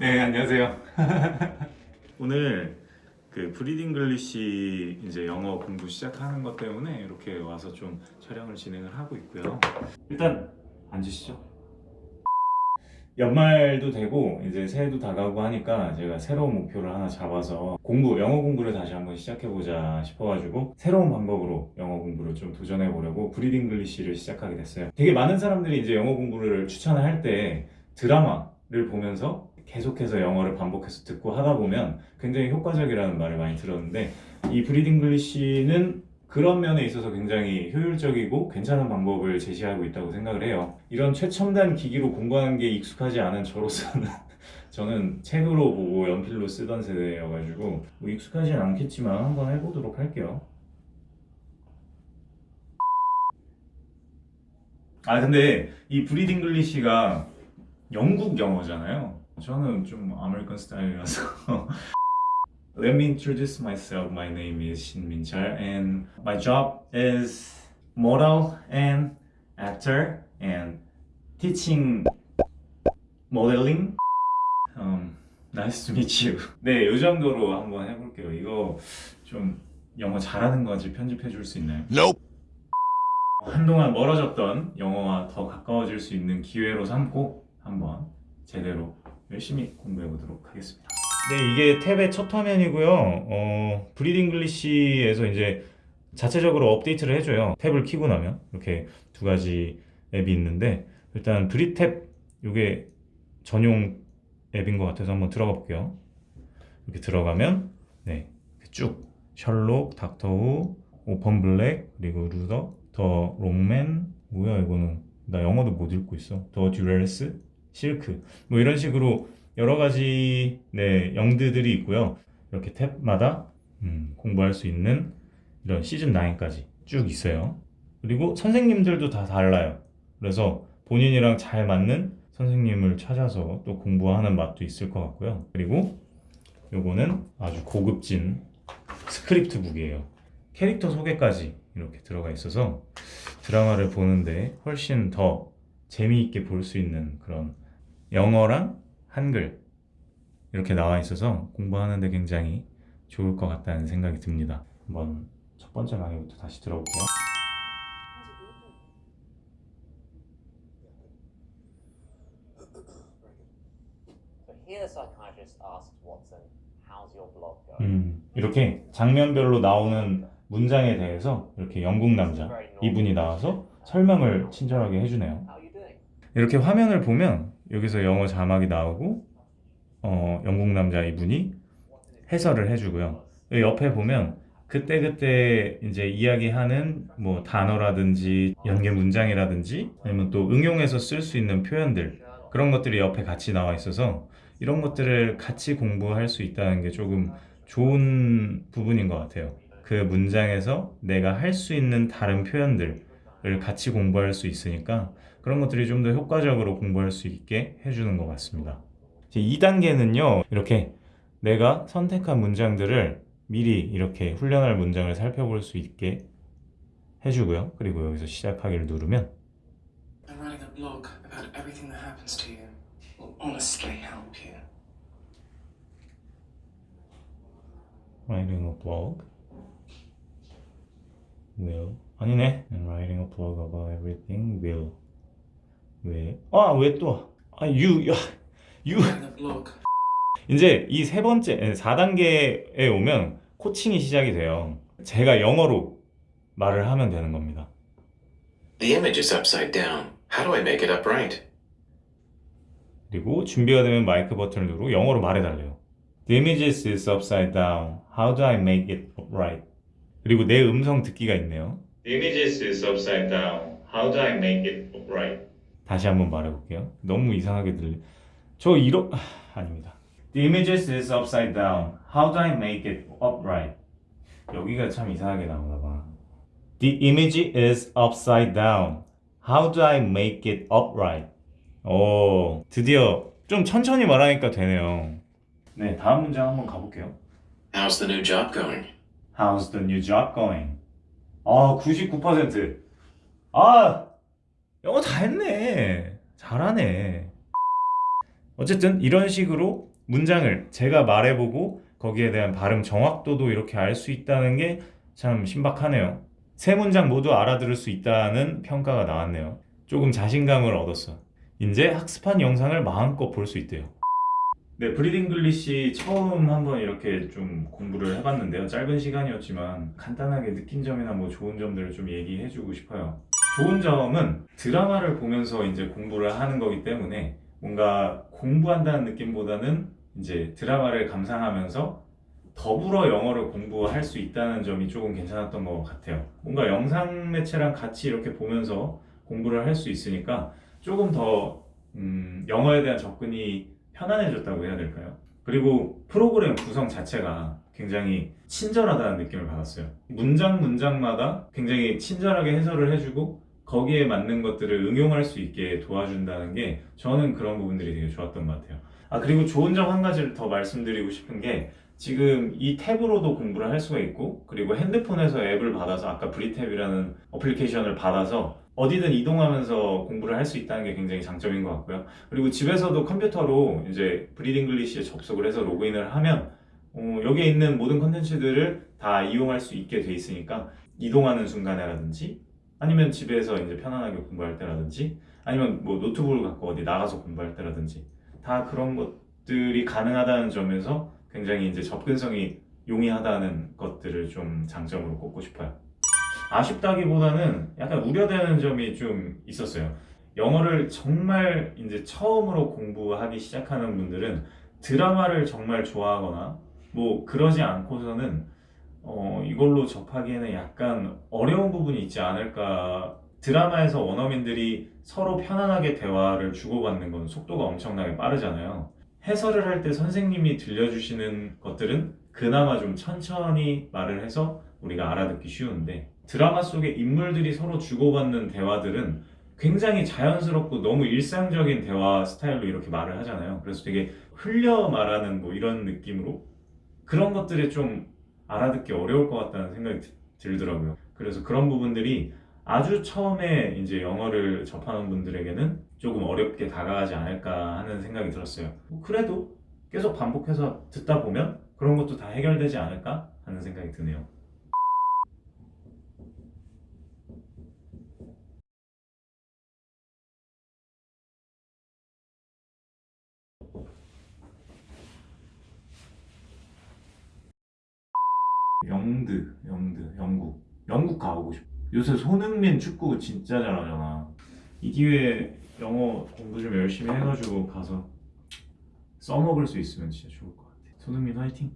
네 안녕하세요. 오늘 그 브릿잉글리시 이제 영어 공부 시작하는 것 때문에 이렇게 와서 좀 촬영을 진행을 하고 있고요. 일단 앉으시죠. 연말도 되고 이제 새해도 다가오고 하니까 제가 새로운 목표를 하나 잡아서 공부 영어 공부를 다시 한번 시작해 보자 싶어가지고 새로운 방법으로 영어 공부를 좀 도전해 보려고 브릿잉글리시를 시작하게 됐어요. 되게 많은 사람들이 이제 영어 공부를 추천을 할때 드라마를 보면서 계속해서 영어를 반복해서 듣고 하다 보면 굉장히 효과적이라는 말을 많이 들었는데 이 브릿잉글리시는 그런 면에 있어서 굉장히 효율적이고 괜찮은 방법을 제시하고 있다고 생각을 해요. 이런 최첨단 기기로 공부하는 게 익숙하지 않은 저로서는 저는 책으로 보고 연필로 쓰던 세대여가지고 뭐 익숙하진 않겠지만 한번 해보도록 할게요. 아 근데 이 브리딩 글리시가 영국 영어잖아요. 저는 좀 아메리칸 스타일이라서 Let me introduce myself. My name is Shin Min Char and my job is model and actor and teaching modeling. Um, nice to meet you. 네, 이 정도로 한번 해볼게요. 이거 좀 영어 잘하는 건지 편집해 줄 수 있나요? Nope. 한동안 멀어졌던 영어와 더 가까워질 수 있는 기회로 삼고 한번 제대로 열심히 공부해 보도록 하겠습니다. 네, 이게 탭의 첫 화면이고요. 어, 브릿잉글리시에서 이제 자체적으로 업데이트를 해줘요. 탭을 키고 나면 이렇게 두 가지 앱이 있는데 일단 브릿탭 이게 전용 앱인 것 같아서 한번 들어가 볼게요. 이렇게 들어가면 네, 쭉 Sherlock, Doctor Who, Orphan Black 그리고 Luther, The Wrong Mans 뭐야 이거는 나 영어도 못 읽고 있어. The Durrells, Silk 뭐 이런 식으로 여러 가지 네, 영드들이 있고요. 이렇게 탭마다 음, 공부할 수 있는 이런 시즌 9까지 쭉 있어요. 그리고 선생님들도 다 달라요. 그래서 본인이랑 잘 맞는 선생님을 찾아서 또 공부하는 맛도 있을 것 같고요. 그리고 요거는 아주 고급진 script book이에요. 캐릭터 소개까지 이렇게 들어가 있어서 드라마를 보는데 훨씬 더 재미있게 볼 수 있는 그런 영어랑 한글 이렇게 나와 있어서 공부하는데 굉장히 좋을 것 같다는 생각이 듭니다. 한번 첫 번째 강의부터 다시 들어볼게요. 음, 이렇게 장면별로 나오는 문장에 대해서 이렇게 영국 남자 이분이 나와서 설명을 친절하게 해주네요. How are you doing? 이렇게 화면을 보면 여기서 영어 자막이 나오고 어, 영국 남자 이분이 해설을 해주고요. 옆에 보면 그때 그때 이제 이야기하는 뭐 단어라든지 연계 문장이라든지 아니면 또 응용해서 쓸 수 있는 표현들 그런 것들이 옆에 같이 나와 있어서 이런 것들을 같이 공부할 수 있다는 게 조금 좋은 부분인 것 같아요. 그 문장에서 내가 할 수 있는 다른 표현들을 같이 공부할 수 있으니까 그런 것들이 좀 더 효과적으로 공부할 수 있게 해주는 것 같습니다. 2단계는요, 이렇게 내가 선택한 문장들을 미리 이렇게 훈련할 문장을 살펴볼 수 있게 해주고요. 그리고 여기서 시작하기를 누르면 writing a blog will 아니네 and writing a blog about everything will 왜? 아, 왜 또? 아, you, 야, blog 이제 이 세 번째, 4단계에 오면 코칭이 시작이 돼요. 제가 영어로 말을 하면 되는 겁니다. The image is upside down. How do I make it upright? 그리고 준비가 되면 마이크 버튼을 누르고 영어로 말해달래요. The images is upside down. How do I make it upright? 그리고 내 음성 듣기가 있네요. The images is upside down. How do I make it upright? 다시 한번 말해볼게요. 너무 이상하게 들려. 저 이러... 아, 아닙니다. The images is upside down. How do I make it upright? 여기가 참 이상하게 나오나 봐. The image is upside down. How do I make it upright? 오, 드디어 좀 천천히 말하니까 되네요. 네, 다음 문장 한번 가볼게요. How's the new job going? How's the new job going? 아, 99%. 아, 영어 다 했네. 잘하네. 어쨌든 이런 식으로 문장을 제가 말해보고 거기에 대한 발음 정확도도 이렇게 알 수 있다는 게 참 신박하네요. 세 문장 모두 알아들을 수 있다는 평가가 나왔네요. 조금 자신감을 얻었어. 이제 학습한 영상을 마음껏 볼 수 있대요. 네, 브릿잉글리시 처음 한번 이렇게 좀 공부를 해봤는데요. 짧은 시간이었지만 간단하게 느낀 점이나 뭐 좋은 점들을 좀 얘기해주고 싶어요. 좋은 점은 드라마를 보면서 이제 공부를 하는 거기 때문에 뭔가 공부한다는 느낌보다는 이제 드라마를 감상하면서 더불어 영어를 공부할 수 있다는 점이 조금 괜찮았던 것 같아요. 뭔가 영상 매체랑 같이 이렇게 보면서 공부를 할 수 있으니까 조금 더 음, 영어에 대한 접근이 편안해졌다고 해야 될까요? 그리고 프로그램 구성 자체가 굉장히 친절하다는 느낌을 받았어요. 문장 문장마다 굉장히 친절하게 해설을 해주고 거기에 맞는 것들을 응용할 수 있게 도와준다는 게 저는 그런 부분들이 되게 좋았던 것 같아요. 아 그리고 좋은 점 한 가지를 더 말씀드리고 싶은 게 지금 이 탭으로도 공부를 할 수가 있고 그리고 핸드폰에서 앱을 받아서 아까 브릿탭이라는 어플리케이션을 받아서 어디든 이동하면서 공부를 할 수 있다는 게 굉장히 장점인 것 같고요. 그리고 집에서도 컴퓨터로 이제 브릿잉글리시에 접속을 해서 로그인을 하면 어, 여기에 있는 모든 컨텐츠들을 다 이용할 수 있게 돼 있으니까 이동하는 순간에라든지 아니면 집에서 이제 편안하게 공부할 때라든지 아니면 뭐 노트북을 갖고 어디 나가서 공부할 때라든지 다 그런 것들이 가능하다는 점에서 굉장히 이제 접근성이 용이하다는 것들을 좀 장점으로 꼽고 싶어요. 아쉽다기보다는 약간 우려되는 점이 좀 있었어요. 영어를 정말 이제 처음으로 공부하기 시작하는 분들은 드라마를 정말 좋아하거나 뭐 그러지 않고서는 어, 이걸로 접하기에는 약간 어려운 부분이 있지 않을까. 드라마에서 원어민들이 서로 편안하게 대화를 주고받는 건 속도가 엄청나게 빠르잖아요. 해설을 할 때 선생님이 들려주시는 것들은 그나마 좀 천천히 말을 해서 우리가 알아듣기 쉬운데 드라마 속에 인물들이 서로 주고받는 대화들은 굉장히 자연스럽고 너무 일상적인 대화 스타일로 이렇게 말을 하잖아요. 그래서 되게 흘려 말하는 뭐 이런 느낌으로 그런 것들이 좀 알아듣기 어려울 것 같다는 생각이 드- 들더라고요. 그래서 그런 부분들이 아주 처음에 이제 영어를 접하는 분들에게는 조금 어렵게 다가가지 않을까 하는 생각이 들었어요. 뭐 그래도 계속 반복해서 듣다 보면 그런 것도 다 해결되지 않을까 하는 생각이 드네요. 영드, 영드, 영국. 영국 가보고 싶어. 요새 손흥민 축구 진짜 잘하잖아. 이 기회에 영어 공부 좀 열심히 해가지고 가서 써먹을 수 있으면 진짜 좋을 것 같아. 손흥민 화이팅!